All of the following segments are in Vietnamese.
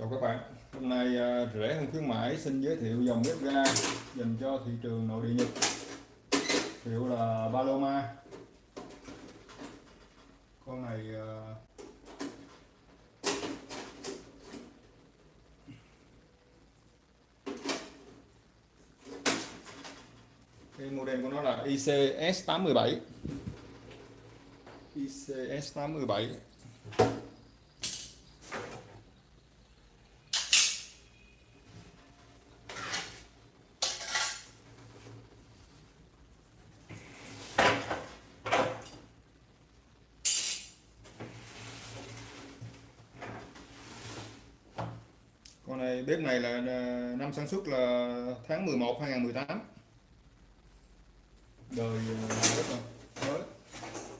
Chào các bạn, hôm nay à, rẻ hơn khuyến mãi xin giới thiệu dòng bếp ga dành cho thị trường nội địa Nhật. Hiệu là Paloma. Con này à, cái model của nó là ICS87 ICS87 bếp này là năm sản xuất là tháng 11 2018 đời bếp mới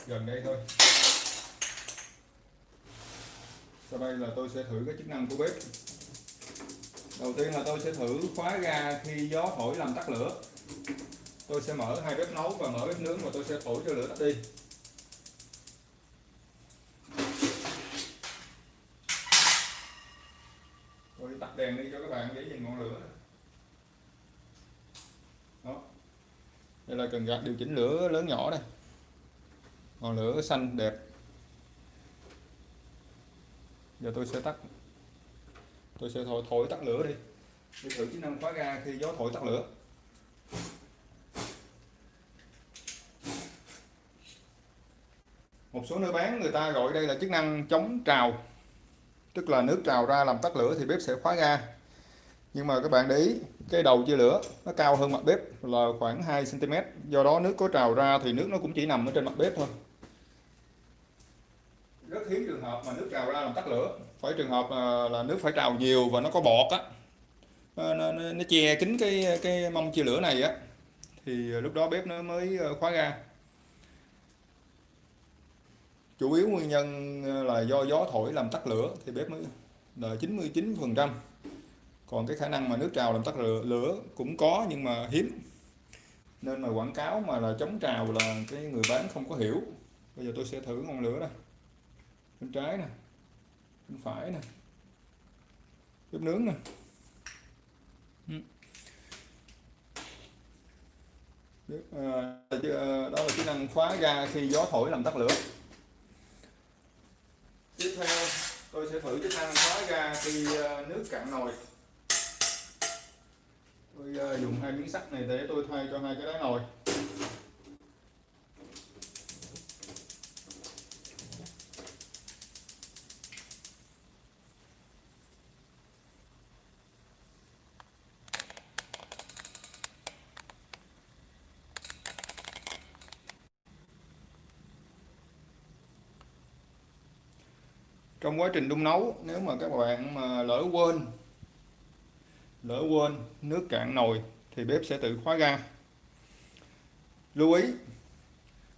gần đây thôi. Sau đây là tôi sẽ thử cái chức năng của bếp. Đầu tiên là tôi sẽ thử khóa ga khi gió thổi làm tắt lửa. Tôi sẽ mở hai bếp nấu và mở bếp nướng và tôi sẽ thổi cho lửa tắt đi tôi tắt đèn đi cho các bạn dễ nhìn ngọn lửa đó đây là cần gạt điều chỉnh lửa lớn nhỏ đây. Ngọn lửa xanh đẹp. Giờ tôi sẽ tắt. Tôi sẽ thổi, thổi tắt lửa đi. Để thử chức năng khóa ga khi gió thổi tắt lửa. Một số nơi bán người ta gọi đây là chức năng chống trào. Tức là nước trào ra làm tắt lửa thì bếp sẽ khóa ga nhưng mà các bạn để ý cái đầu chia lửa nó cao hơn mặt bếp là khoảng 2 cm do đó nước có trào ra thì nước nó cũng chỉ nằm ở trên mặt bếp thôi. Rất hiếm trường hợp mà nước trào ra làm tắt lửa. Phải trường hợp là, là nước phải trào nhiều và nó có bọt á. Nó, nó, nó che kín cái cái mông chia lửa này á. Thì ờ, lúc đó bếp nó mới ờ, khóa ga. Chủ yếu nguyên nhân ờ, là do gió thổi làm tắt lửa thì bếp mới là 99 phần trăm còn cái khả năng mà nước trào làm tắt lửa, lửa cũng có nhưng mà hiếm. Nên mà quảng cáo mà là chống trào là cái người bán không có hiểu. Bây giờ tôi sẽ thử ngọn lửa đây. Bên trái nè bên phải nè bếp nướng nè. Ừ. Ờ, ờ, đó là chức năng khóa ga khi gió thổi làm tắt lửa. Tiếp theo tôi sẽ thử chức năng khóa ga khi ờ, nước cạn nồi tôi ờ, dùng hai miếng sắt này để tôi thay cho hai cái đáy nồi trong quá trình đun nấu, nếu mà các bạn mà lỡ quên lỡ quên nước cạn nồi thì bếp sẽ tự khóa ga. Lưu ý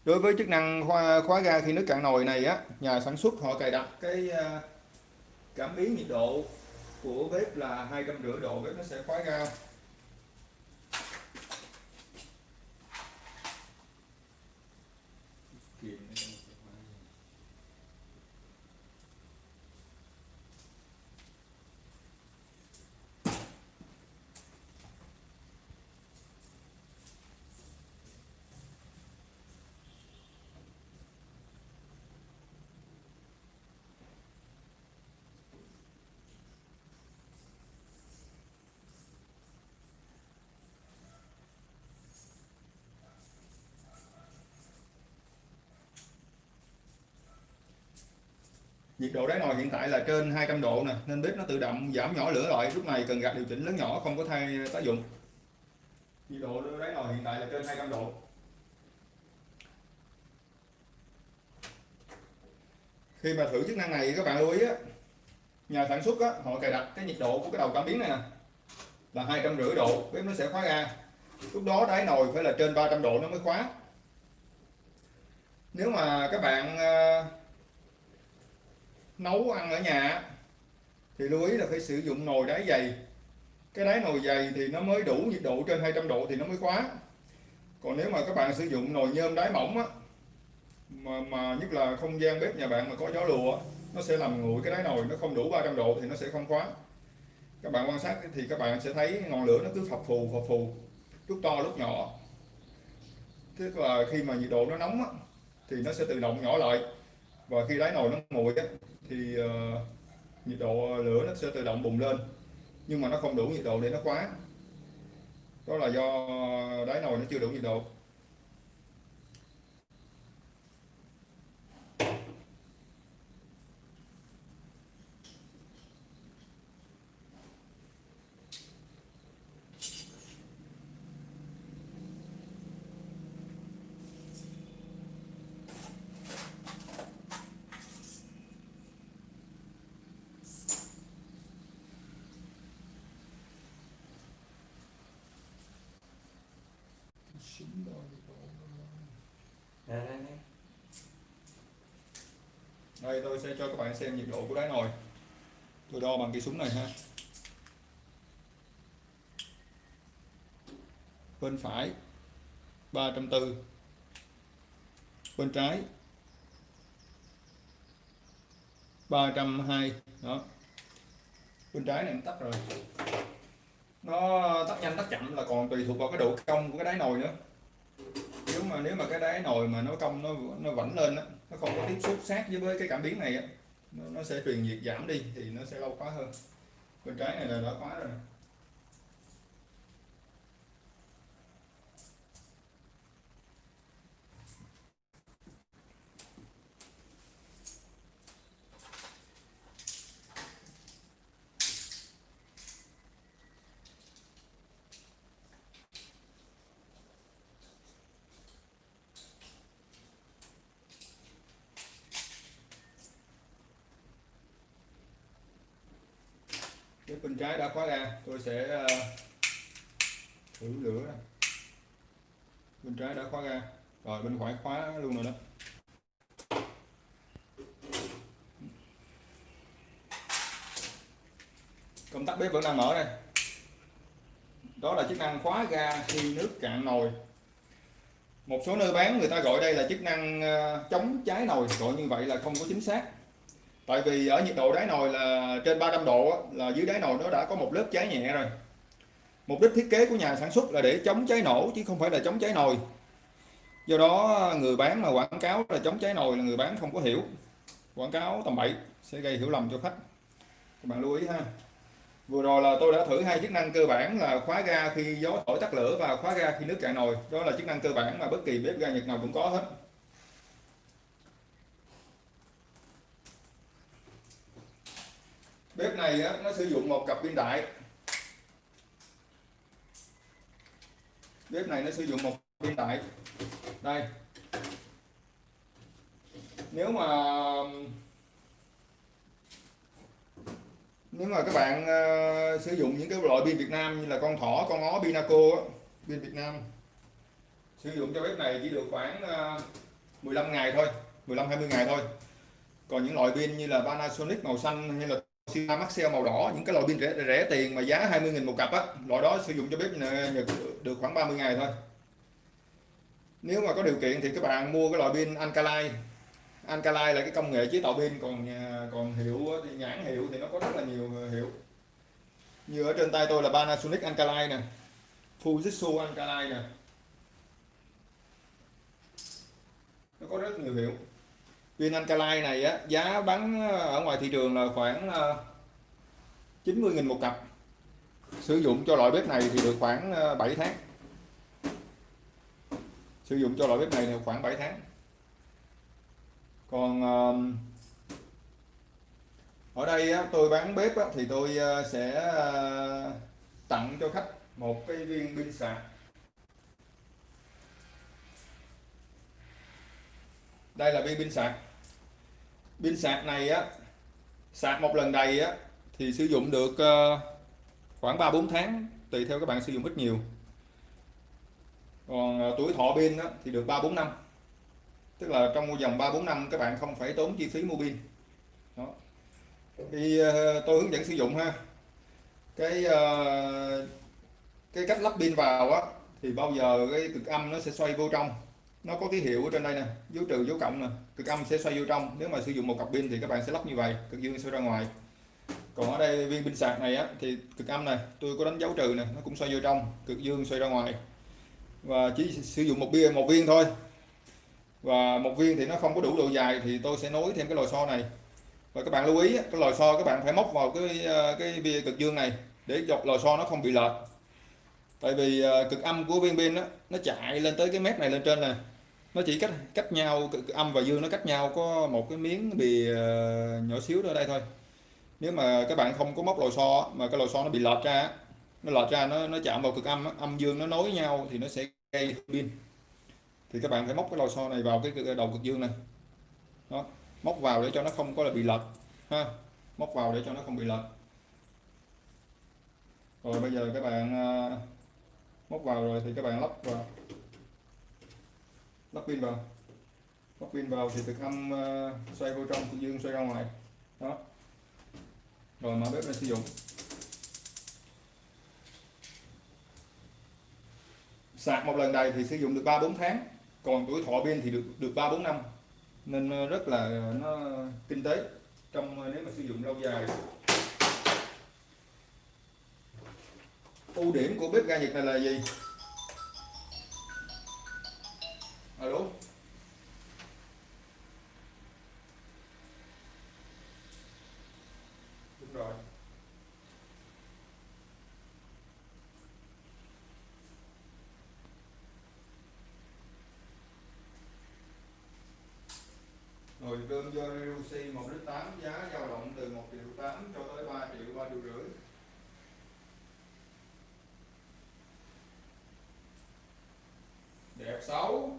đối với chức năng khóa, khóa ga khi nước cạn nồi này á nhà sản xuất họ cài đặt cái à, cảm biến nhiệt độ của bếp là hai trăm rưỡi độ bếp nó sẽ khóa ga. Nhiệt độ đáy nồi hiện tại là trên 200 độ nè nên bếp nó tự động giảm nhỏ lửa lại. Lúc này cần gạt điều chỉnh lớn nhỏ không có thay tác dụng. Nhiệt độ đáy nồi hiện tại là trên 200 độ. Khi mà thử chức năng này các bạn lưu ý á nhà sản xuất á, họ cài đặt cái nhiệt độ của cái đầu cảm biến này nè là hai trăm rưỡi độ bếp nó sẽ khóa ra. lúc đó đáy nồi phải là trên 300 độ nó mới khóa. Nếu mà các bạn ờ, nấu ăn ở nhà. Thì lưu ý là phải sử dụng nồi đáy dày. Cái đáy nồi dày thì nó mới đủ nhiệt độ trên 200 độ thì nó mới khóa còn nếu mà các bạn sử dụng nồi nhôm đáy mỏng á mà, mà nhất là không gian bếp nhà bạn mà có gió lùa nó sẽ làm nguội cái đáy nồi nó không đủ 300 độ thì nó sẽ không khóa các bạn quan sát thì các bạn sẽ thấy ngọn lửa nó cứ phập phù phập phù lúc to lúc nhỏ. Tức là khi mà nhiệt độ nó nóng á, thì nó sẽ tự động nhỏ lại và khi đáy nồi nó nguội á, thì uh, nhiệt độ lửa nó sẽ tự động bùng lên. Nhưng mà nó không đủ nhiệt độ để nó khóa đó là do đáy nồi nó chưa đủ nhiệt độ. Đây đây đây đây tôi sẽ cho các bạn xem nhiệt độ của đáy nồi. Tôi đo bằng cái súng này ha. Bên phải 340 bên trái 320 đó. Bên trái này tắt rồi nó tắt nhanh tắt chậm là còn tùy thuộc vào cái độ cong của cái đáy nồi nữa. Nếu mà nếu mà cái đáy nồi mà nó cong nó nó vẫn lên á nó không có tiếp xúc sát với cái cảm biến này á nó, nó sẽ truyền nhiệt giảm đi thì nó sẽ lâu khóa hơn. Bên trái này là đã khóa rồi. Bên trái đã khóa ra, tôi sẽ ờ, thử lửa này. bên trái đã khóa ra, rồi bên phải khóa luôn rồi đó. Công tắc bếp vẫn đang mở đây. Đó là chức năng khóa ga khi nước cạn nồi. Một số nơi bán người ta gọi đây là chức năng ờ, chống cháy nồi, gọi như vậy là không có chính xác tại vì ở nhiệt độ đáy nồi là trên 300 độ là dưới đáy nồi nó đã có một lớp cháy nhẹ rồi. Mục đích thiết kế của nhà sản xuất là để chống cháy nổ chứ không phải là chống cháy nồi. Do đó, người bán mà quảng cáo là chống cháy nồi là người bán không có hiểu. Quảng cáo tầm bậy sẽ gây hiểu lầm cho khách. Các bạn lưu ý ha. Vừa rồi là tôi đã thử hai chức năng cơ bản là khóa ga khi gió thổi tắt lửa và khóa ga khi nước cạn nồi. Đó là chức năng cơ bản mà bất kỳ bếp ga nhật nào cũng có hết. Bếp này á, nó sử dụng một cặp pin đại. Bếp này nó sử dụng một pin đại. Đây. Nếu mà nếu mà các bạn uh, sử dụng những cái loại pin Việt Nam như là con thỏ con ó Pinaco pin Việt Nam sử dụng cho bếp này chỉ được khoảng ờ, uh, 15 ngày thôi 15 20 ngày thôi. Còn những loại pin như là Panasonic màu xanh hay là Toshiba Maxell màu đỏ những cái loại pin rẻ, rẻ tiền mà giá 20.000 một cặp á loại đó sử dụng cho bếp ờ, Nhật được khoảng 30 ngày thôi. Nếu mà có điều kiện thì các bạn mua cái loại pin Alkaline Alkaline là cái công nghệ chế tạo pin còn ờ, còn hiệu thì nhãn hiệu thì nó có rất là nhiều ờ, hiệu. Như ở trên tay tôi là Panasonic Alkaline nè Fujitsu Alkaline nè. Nó có rất nhiều hiệu pin Alkaline này á, giá bán ờ, ở ngoài thị trường là khoảng ờ, 90.000 một cặp. Sử dụng cho loại bếp này thì được khoảng ờ, 7 tháng. Sử dụng cho loại bếp này thì khoảng 7 tháng. Còn ở đây á, tôi bán bếp á, thì tôi sẽ tặng cho khách một cái viên pin sạc. Đây là viên pin sạc pin sạc này á sạc một lần đầy á thì sử dụng được ờ, khoảng 3 4 tháng tùy theo các bạn sử dụng ít nhiều. Còn ờ, tuổi thọ pin á, thì được 3 4 năm. Tức là trong vòng 3 4 năm các bạn không phải tốn chi phí mua pin. Đó. Thì ờ, tôi hướng dẫn sử dụng ha. Cái cái cách lắp pin vào á thì bao giờ cái cực âm nó sẽ xoay vô trong nó có ký hiệu ở trên đây nè dấu trừ dấu cộng nè cực âm sẽ xoay vô trong. Nếu mà sử dụng một cặp pin thì các bạn sẽ lắp như vậy cực dương xoay ra ngoài. Còn ở đây viên pin sạc này á thì cực âm này tôi có đánh dấu trừ nè nó cũng xoay vô trong cực dương xoay ra ngoài. Và chỉ sử dụng một viên một viên thôi. Và một viên thì nó không có đủ độ dài thì tôi sẽ nối thêm cái lò xo này. Và các bạn lưu ý cái lò xo các bạn phải móc vào cái ờ, cái viên cực dương này để dọc lò xo nó không bị lệch. Tại vì ờ, cực âm của viên pin đó, nó chạy lên tới cái mép này lên trên này nó chỉ cách cách nhau âm và dương nó cách nhau có một cái miếng bì ờ, nhỏ xíu ở đây thôi. Nếu mà các bạn không có móc lò xo mà cái lò xo nó bị lọt ra nó lọt ra nó nó chạm vào cực âm âm dương nó nối nhau thì nó sẽ gây pin. Thì các bạn phải móc cái lò xo này vào cái đầu cực dương này. Đó, móc vào để cho nó không có là bị lệch, ha. Móc vào để cho nó không bị lệch. Rồi bây giờ các bạn ờ, móc vào rồi thì các bạn lắp vào lắp pin vào. Lắp pin vào thì thực âm uh, ờ, xoay vô trong cũng dương xoay ra ngoài. Đó. Rồi mở bếp lên sử dụng. Sạc một lần đầy thì sử dụng được 3 4 tháng. Còn tuổi thọ pin thì được được 3 4 năm. Nên ờ, rất là ờ, nó kinh tế trong nếu mà sử dụng lâu dài. Ưu điểm của bếp ga nhiệt này là gì? Alo? Đúng rồi. Nồi cơm do Reduxi 1 lít 8 giá dao động từ 1 triệu 8 cho tới 3 triệu 3 triệu rưỡi. Đẹp xấu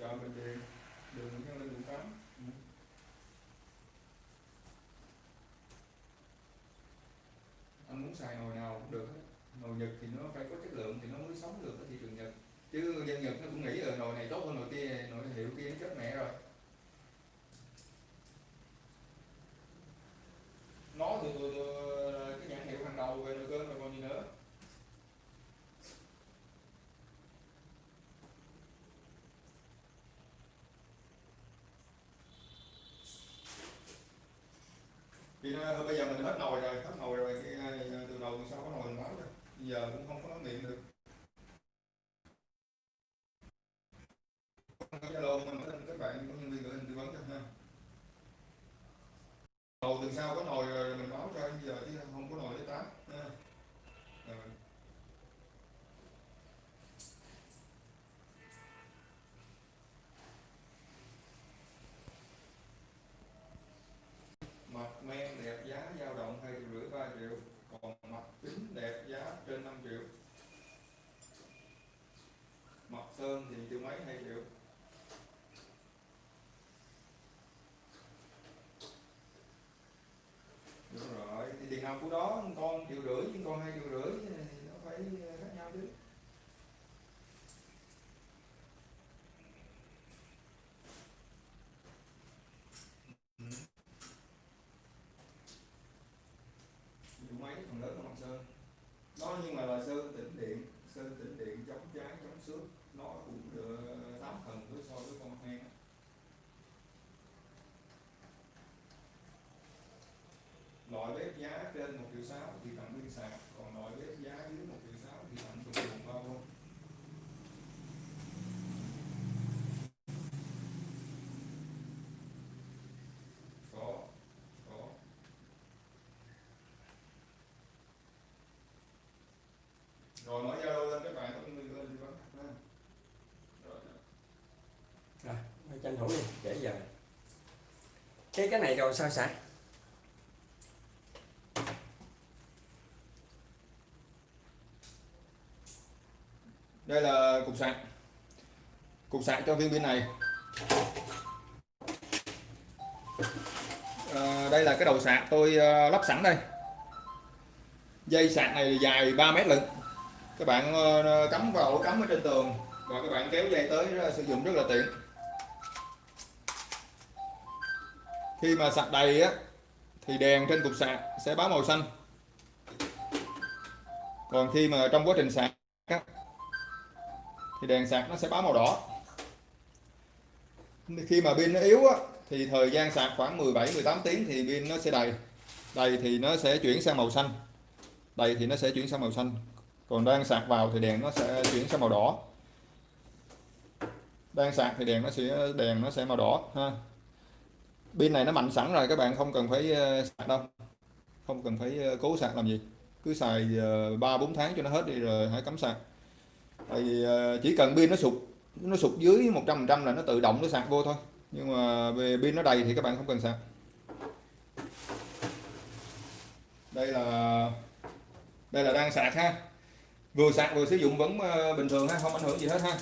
chọn bình điện đường nhân lên đường cắm anh muốn xài nồi nào cũng được nồi nhật thì nó phải có chất lượng thì nó mới sống được ở thị trường nhật. Chứ dân nhật nó cũng nghĩ là nồi này tốt hơn nồi kia nồi hiệu kia nó chết mẹ rồi. Nó từ, từ, từ cái nhãn hiệu hàng đầu về nồi cơm rồi còn gì nữa? Thì ờ, bây giờ mình hết nồi rồi từ đầu từ sau có nồi máu rồi bây giờ cũng không có nói miệng được. Zalo mình các bạn, có nhân viên gửi hình tư vấn cho ha. Đầu từ sau có nồi hơn thì triệu mấy hay triệu đúng rồi, thì tiền nào của đó, con triệu rưỡi, nhưng con hai triệu rưỡi thì nó phải ờ, khác nhau chứ. Triệu mấy, phần lớn là mặt sơn. Đó, nhưng mà là sơn tĩnh điện sơn tĩnh điện chống cháy chống xước nó cũng được 8 phần với so với con mặt ngang loại bếp giá trên 1 triệu 6 thì tặng pin sạc còn loại bếp giá dưới 1 triệu 6 thì tặng dụng dụng bao luôn có có rồi mở zalo lên các bạn có người lên thì vấn rồi tranh thủ đi để giờ. Cái cái này rồi sao sạc đây là cục sạc. Cục sạc cho viên pin này. À, đây là cái đầu sạc tôi uh, lắp sẵn đây. Dây sạc này dài 3 mét lận các bạn ờ, ờ, cắm vào ổ cắm ở trên tường và các bạn kéo dây tới ờ, sử dụng rất là tiện. Khi mà sạc đầy á thì đèn trên cục sạc sẽ báo màu xanh. Còn khi mà trong quá trình sạc á, thì đèn sạc nó sẽ báo màu đỏ. Khi mà pin nó yếu á, thì thời gian sạc khoảng 17 18 tiếng thì pin nó sẽ đầy. Đầy thì nó sẽ chuyển sang màu xanh. Đầy thì nó sẽ chuyển sang màu xanh còn đang sạc vào thì đèn nó sẽ chuyển sang màu đỏ. Đang sạc thì đèn nó sẽ đèn nó sẽ màu đỏ ha. Pin này nó mạnh sẵn rồi các bạn không cần phải ờ, sạc đâu. Không cần phải ờ, cố sạc làm gì. Cứ xài ờ, ba bốn tháng cho nó hết đi rồi hãy cắm sạc. Tại vì ờ, chỉ cần pin nó sụt nó sụt dưới 100% là nó tự động nó sạc vô thôi. Nhưng mà về pin nó đầy thì các bạn không cần sạc. Đây là đây là đang sạc ha vừa sạc vừa sử dụng vẫn ờ, bình thường ha không ảnh hưởng gì hết ha.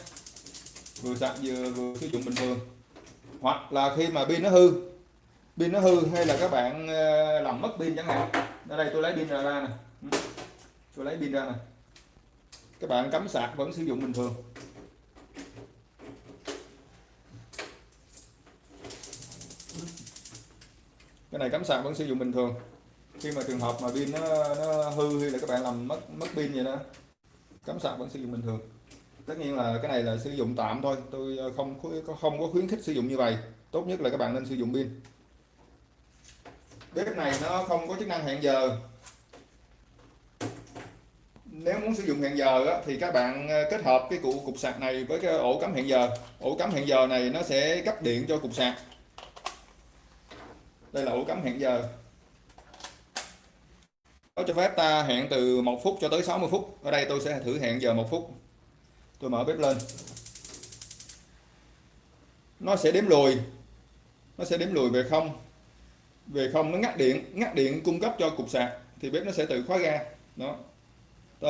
Vừa sạc vừa vừa sử dụng bình thường. Hoặc là khi mà pin nó hư pin nó hư hay là các bạn ờ, làm mất pin chẳng hạn. Ở đây tôi lấy pin ra, ra nè. Ừ. Tôi lấy pin ra nè. Các bạn cắm sạc vẫn sử dụng bình thường. Cái này cắm sạc vẫn sử dụng bình thường. Khi mà trường hợp mà pin nó, nó hư hay là các bạn làm mất mất pin vậy đó cắm sạc vẫn sử dụng bình thường. Tất nhiên là cái này là sử dụng tạm thôi. Tôi ờ, không không có khuyến khích sử dụng như vậy. Tốt nhất là các bạn nên sử dụng pin. Bếp này nó không có chức năng hẹn giờ. Nếu muốn sử dụng hẹn giờ á, thì các bạn ờ, kết hợp cái cụ cục sạc này với cái ổ cắm hẹn giờ. Ổ cắm hẹn giờ này nó sẽ cấp điện cho cục sạc. Đây là ổ cắm hẹn giờ nó cho phép ta hẹn từ 1 phút cho tới 60 phút. Ở đây tôi sẽ thử hẹn giờ 1 phút. Tôi mở bếp lên. Nó sẽ đếm lùi. Nó sẽ đếm lùi về không. Về không nó ngắt điện. Ngắt điện cung cấp cho cục sạc. Thì bếp nó sẽ tự khóa ga. Đó. Ta,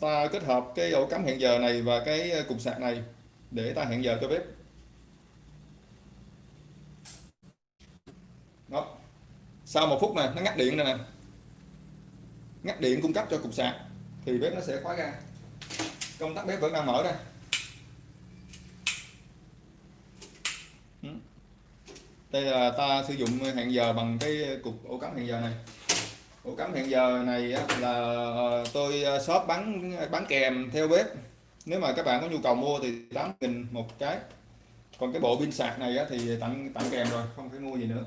ta kết hợp cái ổ cắm hẹn giờ này và cái ờ, cục sạc này để ta hẹn giờ cho bếp. Đó. Sau một phút này nó ngắt điện này nè ngắt điện cung cấp cho cục sạc, thì bếp nó sẽ khóa ra công tắc bếp vẫn đang mở đây ừ. đây là ta sử dụng hẹn giờ bằng cái cục ổ cắm hẹn giờ này. Ổ cắm hẹn giờ này là ờ, tôi ờ, shop bán bán kèm theo bếp. Nếu mà các bạn có nhu cầu mua thì 8 nghìn một cái còn cái bộ pin sạc này thì tặng tặng kèm rồi, không phải mua gì nữa.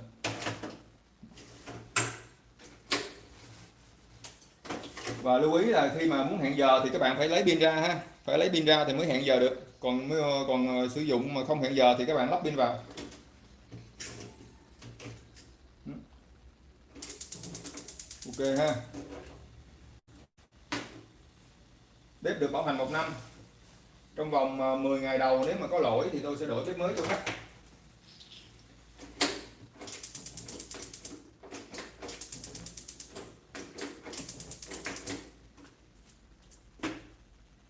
Và lưu ý là khi mà muốn hẹn giờ thì các bạn phải lấy pin ra ha. Phải lấy pin ra thì mới hẹn giờ được. Còn còn ờ, sử dụng mà không hẹn giờ thì các bạn lắp pin vào. Ừ. Ok ha. Bếp được bảo hành một năm. Trong vòng ờ, 10 ngày đầu nếu mà có lỗi thì tôi sẽ đổi bếp mới cho khách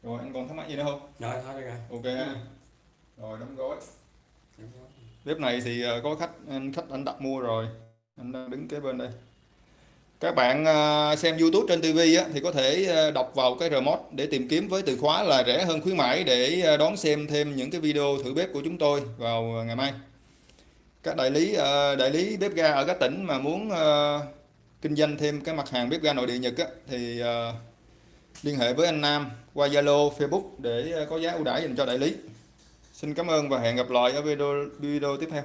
rồi anh còn thắc mắc gì nữa không rồi thôi rồi ok ha rồi đóng gói bếp này thì ờ, có khách anh khách anh đặt mua rồi. Anh đang đứng kế bên đây. Các bạn ờ, xem YouTube trên TV á, thì có thể đọc vào cái remote để tìm kiếm với từ khóa là rẻ hơn khuyến mãi để đón xem thêm những cái video thử bếp của chúng tôi vào ngày mai. Các đại lý đại lý bếp ga ở các tỉnh mà muốn kinh doanh thêm cái mặt hàng bếp ga nội địa Nhật á, thì liên hệ với anh Nam qua Zalo, Facebook để có giá ưu đãi dành cho đại lý. Xin cảm ơn và hẹn gặp lại ở video video tiếp theo.